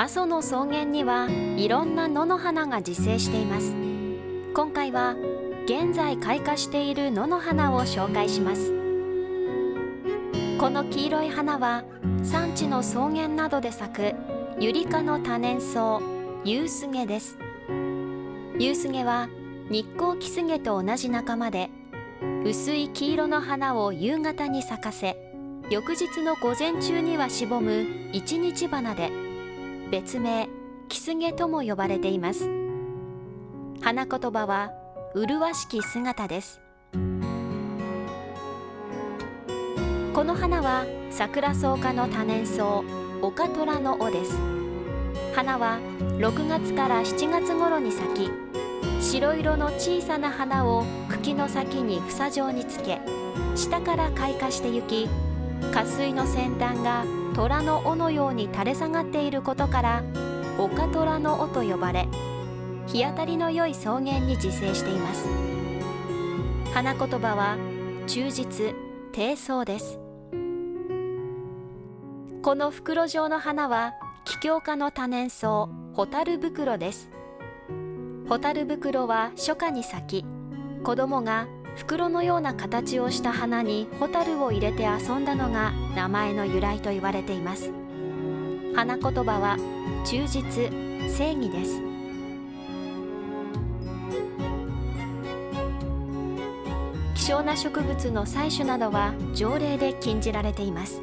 阿蘇の草原にはいろんな野の花が自生しています。今回は現在開花している野の花を紹介します。この黄色い花は山地の草原などで咲くユリ科の多年草ユウスゲです。ユウスゲは日光キスゲと同じ仲間で薄い黄色の花を夕方に咲かせ翌日の午前中にはしぼむ一日花で別名キスゲとも呼ばれています。花言葉は麗しき姿です。この花は桜草科の多年草オカトラの尾です。花は6月から7月頃に咲き白色の小さな花を茎の先に房状につけ下から開花してゆき花水の先端が虎の尾のように垂れ下がっていることから岡虎の尾と呼ばれ日当たりの良い草原に自生しています。花言葉は忠実低層です。この袋状の花は気境科の多年草ホタル袋です。ホタル袋は初夏に咲き子供が袋のような形をした花にホタルを入れて遊んだのが名前の由来と言われています。花言葉は忠実正義です。希少な植物の採取などは条例で禁じられています。